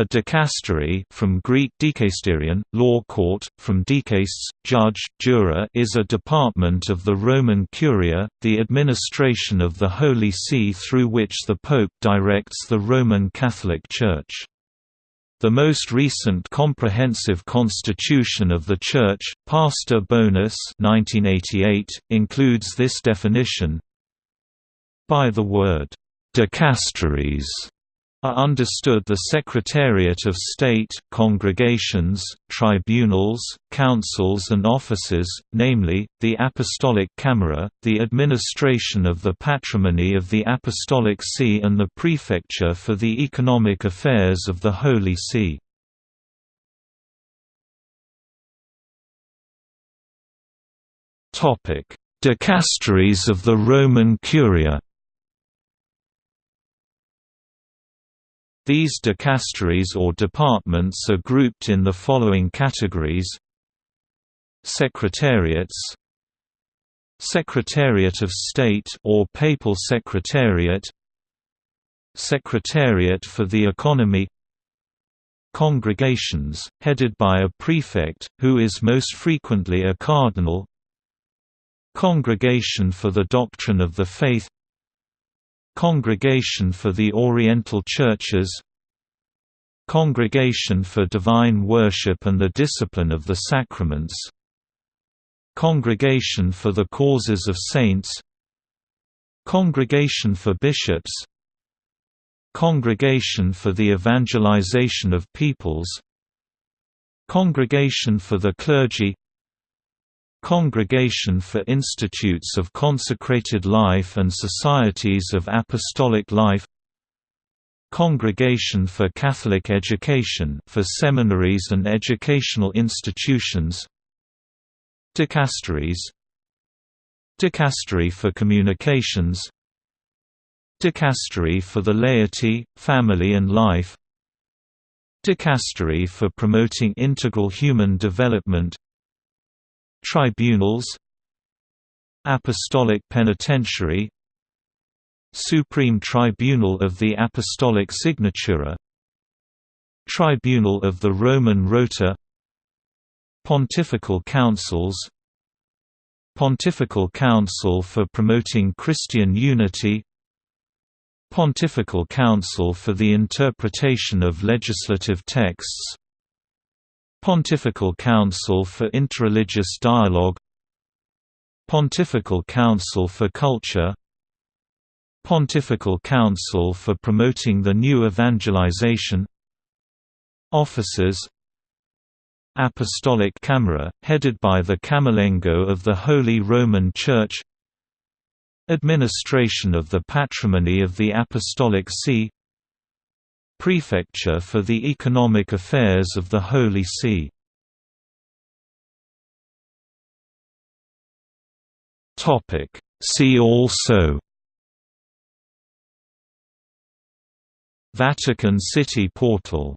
A dicastery from Greek dikasterion, law court, from dikastes, judge, juror is a department of the Roman Curia, the administration of the Holy See through which the Pope directs the Roman Catholic Church. The most recent comprehensive constitution of the Church, Pastor Bonus 1988, includes this definition. By the word, dicasteries are understood the Secretariat of State, congregations, tribunals, councils and offices, namely, the Apostolic Camera, the administration of the patrimony of the Apostolic See and the Prefecture for the economic affairs of the Holy See. Dicasteries of the Roman Curia These dicasteries or departments are grouped in the following categories. Secretariats. Secretariat of State or Papal Secretariat. Secretariat for the Economy. Congregations, headed by a prefect, who is most frequently a cardinal. Congregation for the Doctrine of the Faith Congregation for the Oriental Churches Congregation for Divine Worship and the Discipline of the Sacraments Congregation for the Causes of Saints Congregation for Bishops Congregation for the Evangelization of Peoples Congregation for the Clergy Congregation for Institutes of Consecrated Life and Societies of Apostolic Life Congregation for Catholic Education for seminaries and educational institutions Dicasteries Dicastery for Communications Dicastery for the Laity, Family and Life Dicastery for Promoting Integral Human Development Tribunals Apostolic Penitentiary Supreme Tribunal of the Apostolic Signatura Tribunal of the Roman Rota Pontifical Councils Pontifical Council for Promoting Christian Unity Pontifical Council for the Interpretation of Legislative Texts Pontifical Council for Interreligious Dialogue Pontifical Council for Culture Pontifical Council for Promoting the New Evangelization Officers Apostolic Camera, headed by the Camerlengo of the Holy Roman Church Administration of the Patrimony of the Apostolic See Prefecture for the Economic Affairs of the Holy See. See also. Vatican City portal